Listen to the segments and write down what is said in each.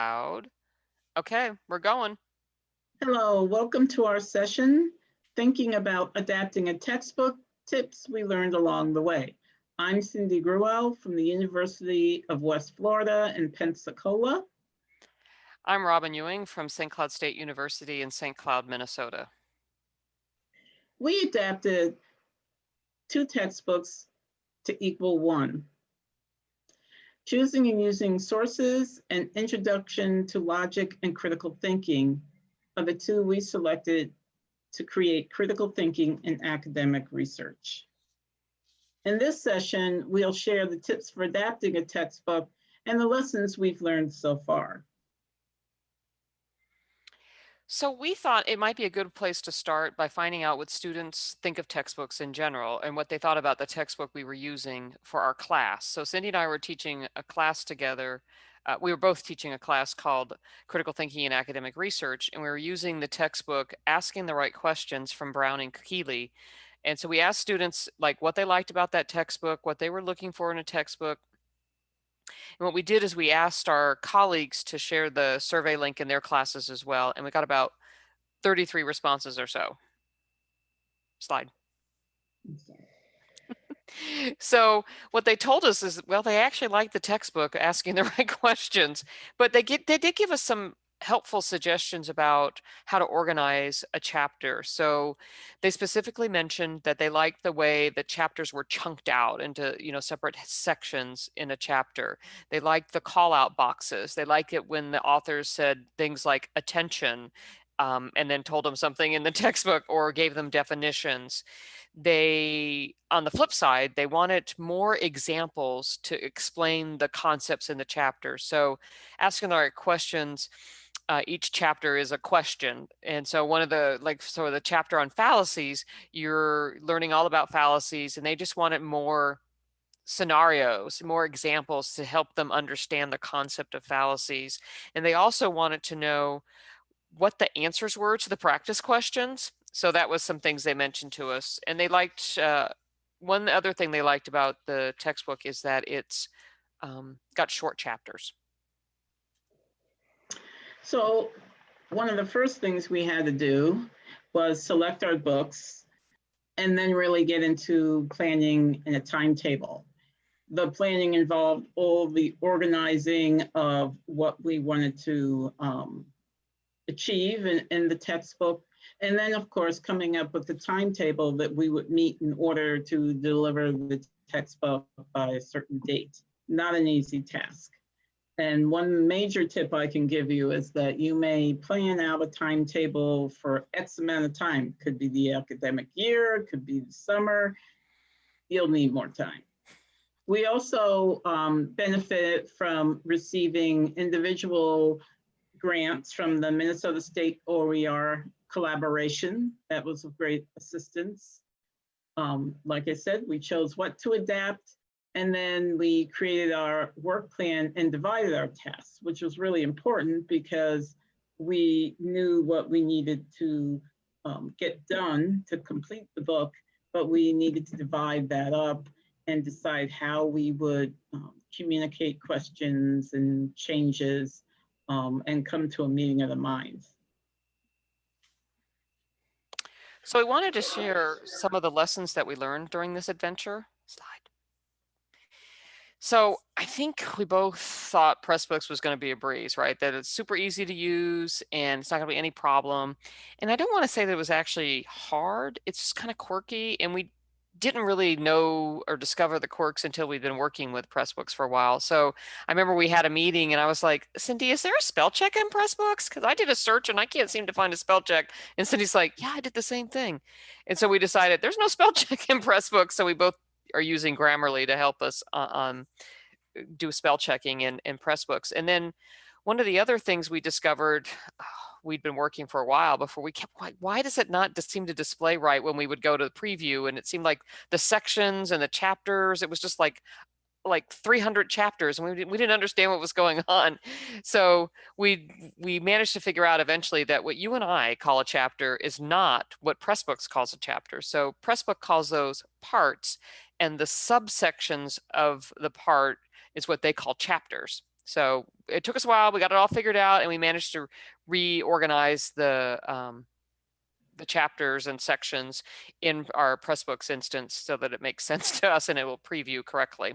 Loud. Okay, we're going. Hello, welcome to our session, Thinking About Adapting a Textbook, Tips We Learned Along the Way. I'm Cindy Gruel from the University of West Florida in Pensacola. I'm Robin Ewing from St. Cloud State University in St. Cloud, Minnesota. We adapted two textbooks to equal one. Choosing and using sources and introduction to logic and critical thinking are the two we selected to create critical thinking in academic research. In this session, we'll share the tips for adapting a textbook and the lessons we've learned so far. So we thought it might be a good place to start by finding out what students think of textbooks in general and what they thought about the textbook we were using for our class. So Cindy and I were teaching a class together. Uh, we were both teaching a class called Critical Thinking and Academic Research, and we were using the textbook Asking the Right Questions from Browne and Keeley. And so we asked students like what they liked about that textbook, what they were looking for in a textbook, and what we did is we asked our colleagues to share the survey link in their classes as well. And we got about 33 responses or so. Slide. so what they told us is, well, they actually liked the textbook asking the right questions, but they get they did give us some helpful suggestions about how to organize a chapter. So they specifically mentioned that they liked the way the chapters were chunked out into, you know, separate sections in a chapter. They liked the call out boxes. They liked it when the authors said things like attention um, and then told them something in the textbook or gave them definitions. They, on the flip side, they wanted more examples to explain the concepts in the chapter. So asking the right questions, uh, each chapter is a question. And so one of the, like, so the chapter on fallacies, you're learning all about fallacies and they just wanted more scenarios, more examples to help them understand the concept of fallacies. And they also wanted to know what the answers were to the practice questions. So that was some things they mentioned to us. And they liked, uh, one other thing they liked about the textbook is that it's um, got short chapters. So one of the first things we had to do was select our books and then really get into planning and a timetable. The planning involved all the organizing of what we wanted to um, achieve in, in the textbook. And then of course, coming up with the timetable that we would meet in order to deliver the textbook by a certain date. Not an easy task. And one major tip I can give you is that you may plan out a timetable for X amount of time. Could be the academic year, could be the summer. You'll need more time. We also um, benefit from receiving individual grants from the Minnesota State OER collaboration. That was of great assistance. Um, like I said, we chose what to adapt and then we created our work plan and divided our tasks, which was really important because we knew what we needed to um, get done to complete the book, but we needed to divide that up and decide how we would um, communicate questions and changes um, and come to a meeting of the minds. So I wanted to share some of the lessons that we learned during this adventure. So I think we both thought Pressbooks was going to be a breeze, right? That it's super easy to use and it's not going to be any problem. And I don't want to say that it was actually hard. It's just kind of quirky and we didn't really know or discover the quirks until we'd been working with Pressbooks for a while. So I remember we had a meeting and I was like, Cindy, is there a spell check in Pressbooks? Because I did a search and I can't seem to find a spell check. And Cindy's like, yeah, I did the same thing. And so we decided there's no spell check in Pressbooks. So we both are using Grammarly to help us uh, um, do spell checking in, in Pressbooks. And then one of the other things we discovered, we'd been working for a while before we kept, why, why does it not seem to display right when we would go to the preview? And it seemed like the sections and the chapters, it was just like like 300 chapters and we didn't, we didn't understand what was going on. So we we managed to figure out eventually that what you and I call a chapter is not what Pressbooks calls a chapter. So Pressbook calls those parts and the subsections of the part is what they call chapters. So it took us a while. We got it all figured out, and we managed to reorganize the um, the chapters and sections in our Pressbooks instance so that it makes sense to us and it will preview correctly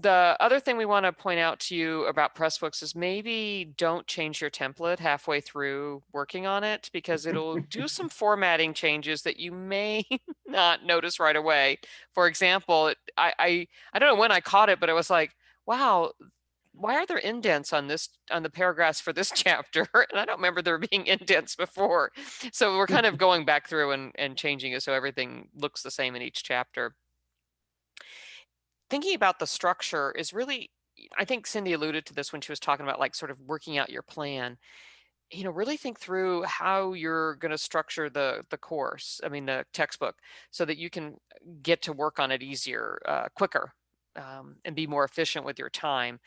the other thing we want to point out to you about Pressbooks is maybe don't change your template halfway through working on it because it'll do some formatting changes that you may not notice right away. For example, I, I I don't know when I caught it, but it was like, wow, why are there indents on this on the paragraphs for this chapter? And I don't remember there being indents before. So we're kind of going back through and, and changing it so everything looks the same in each chapter thinking about the structure is really I think Cindy alluded to this when she was talking about like sort of working out your plan. You know, really think through how you're going to structure the the course. I mean, the textbook, so that you can get to work on it easier, uh, quicker, um, and be more efficient with your time.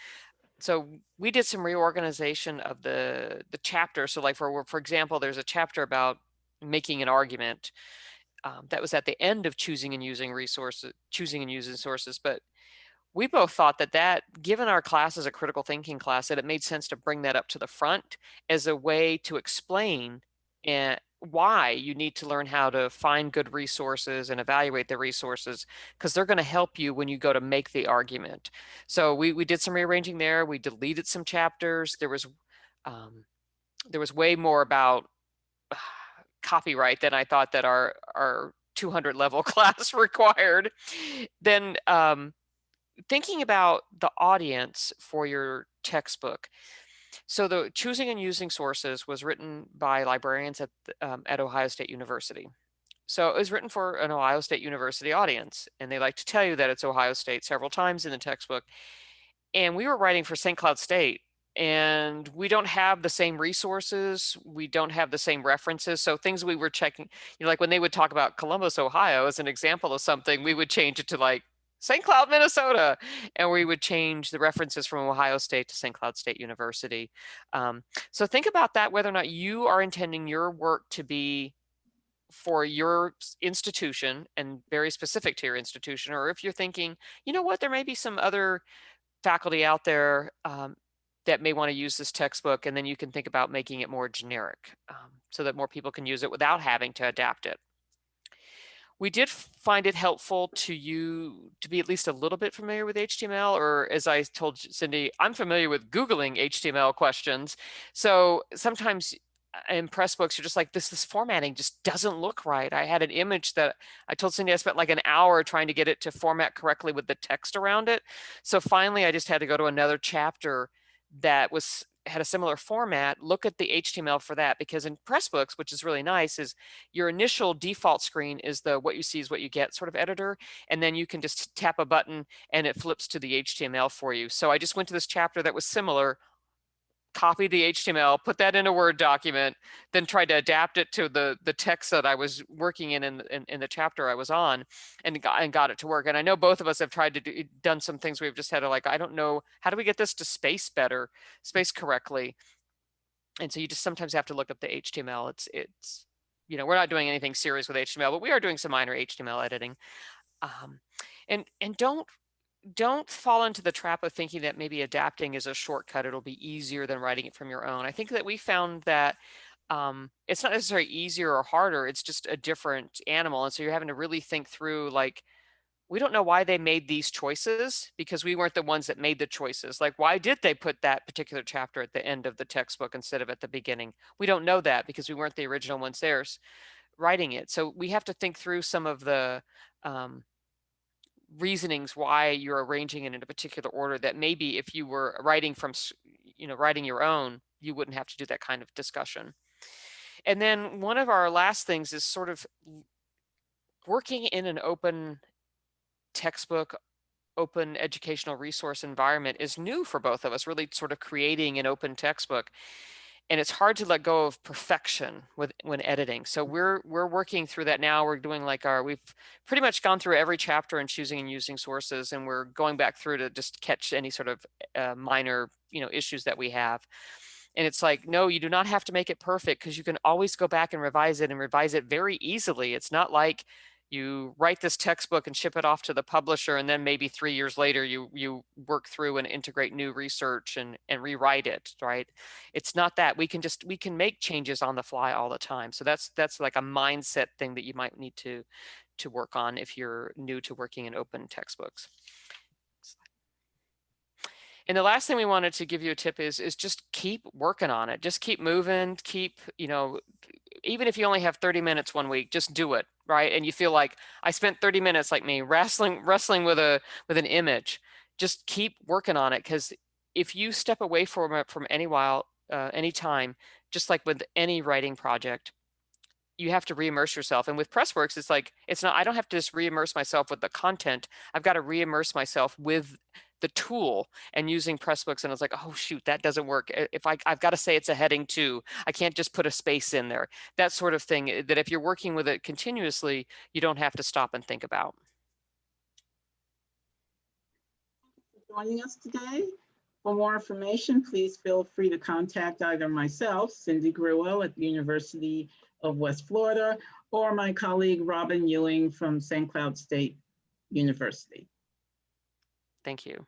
So we did some reorganization of the the chapter. So, like for for example, there's a chapter about making an argument. Um, that was at the end of choosing and using resources, choosing and using sources. But we both thought that that given our class as a critical thinking class that it made sense to bring that up to the front as a way to explain and why you need to learn how to find good resources and evaluate the resources because they're going to help you when you go to make the argument. So we, we did some rearranging there we deleted some chapters there was um, there was way more about uh, copyright than i thought that our our 200 level class required. Then um, thinking about the audience for your textbook. So the choosing and using sources was written by librarians at, um, at Ohio State University. So it was written for an Ohio State University audience, and they like to tell you that it's Ohio State several times in the textbook. And we were writing for St. Cloud State, and we don't have the same resources. We don't have the same references. So things we were checking, you know, like when they would talk about Columbus, Ohio as an example of something, we would change it to like St. Cloud, Minnesota. And we would change the references from Ohio State to St. Cloud State University. Um, so think about that, whether or not you are intending your work to be for your institution and very specific to your institution, or if you're thinking, you know what, there may be some other faculty out there um, that may want to use this textbook, and then you can think about making it more generic um, so that more people can use it without having to adapt it we did find it helpful to you to be at least a little bit familiar with HTML, or as I told Cindy, I'm familiar with Googling HTML questions. So sometimes uh, in Pressbooks, you're just like, this, this formatting just doesn't look right. I had an image that I told Cindy I spent like an hour trying to get it to format correctly with the text around it. So finally, I just had to go to another chapter that was had a similar format, look at the HTML for that because in Pressbooks, which is really nice, is your initial default screen is the what you see is what you get sort of editor. And then you can just tap a button and it flips to the HTML for you. So I just went to this chapter that was similar copy the HTML, put that in a Word document, then tried to adapt it to the the text that I was working in in, in, in the chapter I was on, and got, and got it to work. And I know both of us have tried to do done some things we've just had to like, I don't know, how do we get this to space better, space correctly? And so you just sometimes have to look up the HTML. It's it's you know we're not doing anything serious with HTML, but we are doing some minor HTML editing. Um, and and don't don't fall into the trap of thinking that maybe adapting is a shortcut. It'll be easier than writing it from your own. I think that we found that um, it's not necessarily easier or harder. It's just a different animal. And so you're having to really think through like, we don't know why they made these choices because we weren't the ones that made the choices. Like, why did they put that particular chapter at the end of the textbook instead of at the beginning? We don't know that because we weren't the original ones there writing it. So we have to think through some of the um, reasonings why you're arranging it in a particular order that maybe if you were writing from you know writing your own you wouldn't have to do that kind of discussion. And then one of our last things is sort of working in an open textbook open educational resource environment is new for both of us really sort of creating an open textbook and it's hard to let go of perfection with when editing. So we're we're working through that now. We're doing like our we've pretty much gone through every chapter and choosing and using sources, and we're going back through to just catch any sort of uh, minor you know issues that we have. And it's like, no, you do not have to make it perfect because you can always go back and revise it and revise it very easily. It's not like you write this textbook and ship it off to the publisher and then maybe three years later you you work through and integrate new research and and rewrite it right? It's not that we can just we can make changes on the fly all the time so that's that's like a mindset thing that you might need to to work on if you're new to working in open textbooks. And the last thing we wanted to give you a tip is is just keep working on it. Just keep moving keep you know even if you only have 30 minutes one week just do it right? And you feel like i spent 30 minutes like me wrestling wrestling with a with an image. Just keep working on it because if you step away from it from any while uh, any time just like with any writing project you have to re-immerse yourself and with Pressbooks it's like it's not i don't have to just re-immerse myself with the content i've got to re-immerse myself with the tool and using pressbooks and I was like, oh shoot, that doesn't work. If I, I've got to say it's a heading two, I can't just put a space in there. That sort of thing eh, that if you're working with it continuously, you don't have to stop and think about. Joining us today. For more information, please feel free to contact either myself, Cindy Gruel at the University of West Florida, or my colleague Robin Ewing from St. Cloud State University. Thank you.